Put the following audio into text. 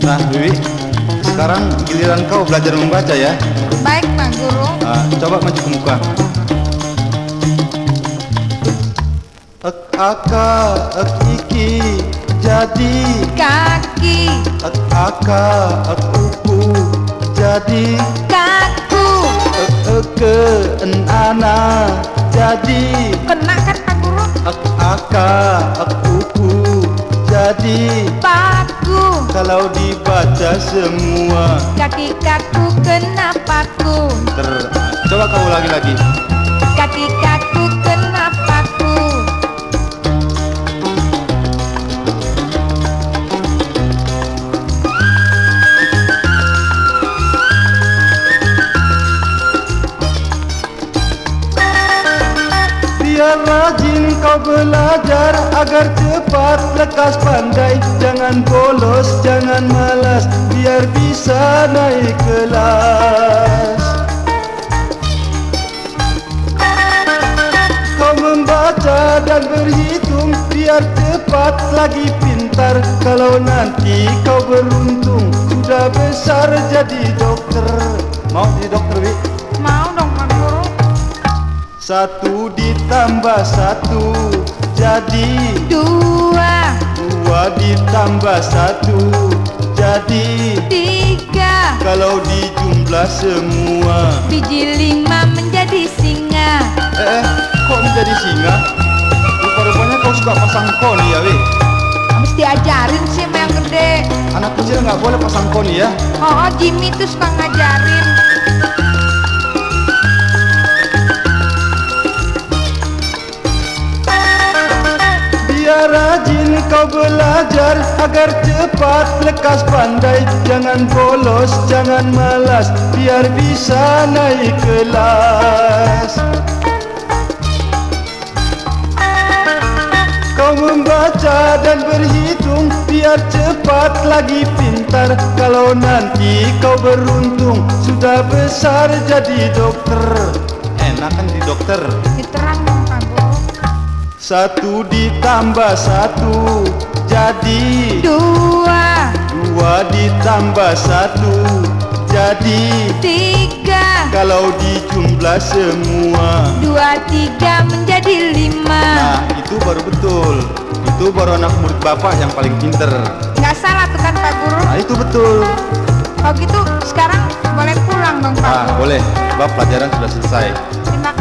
Nah, Wiwi, sekarang giliran kau belajar membaca ya. Baik, Pak Guru. Nah, coba maju ke muka. Ek aka, ek iki, jadi. Kaki, Ek aka, ek uku, jadi. kaku. Ek eke, en ana, jadi. Kena kan Pak Guru? Ek aka, ek uku, jadi. Paku, Kalau dibaca semua kaki kaku kena paku. Ter, coba kau ulangi rajin kau belajar agar cepat lekas pandai Jangan bolos, jangan malas biar bisa naik kelas Kau membaca dan berhitung biar cepat lagi pintar Kalau nanti kau beruntung sudah besar jadi dokter Mau jadi dokter, Wi? Mau? Satu ditambah satu jadi Dua, Dua ditambah satu jadi tiga. Kalau dijumlah semua Biji lima menjadi singa. Eh, kok menjadi singa? Rupa-rupanya kau suka pasang koni ya, Wi? Habis diajarin sih sama yang gede. Anak kecil nggak boleh pasang koni ya Oh, oh Jimmy tuh suka ngajarin. Kau belajar agar cepat lekas. Pandai Jangan bolos, jangan malas biar bisa naik kelas. Kau membaca dan berhitung biar cepat lagi pintar. Kalau nanti kau beruntung sudah besar jadi dokter. Enak kan di dokter. Guru. Satu ditambah satu jadi Dua, Dua ditambah satu jadi tiga. Kalau dijumlah semua Dua, tiga menjadi lima. Nah itu baru betul Itu baru anak murid bapak yang paling pinter Nggak salah tuh kan Pak Guru. Nah itu betul Kalau gitu sekarang boleh pulang dong Pak Ah Guru. boleh Sebab pelajaran sudah selesai Terima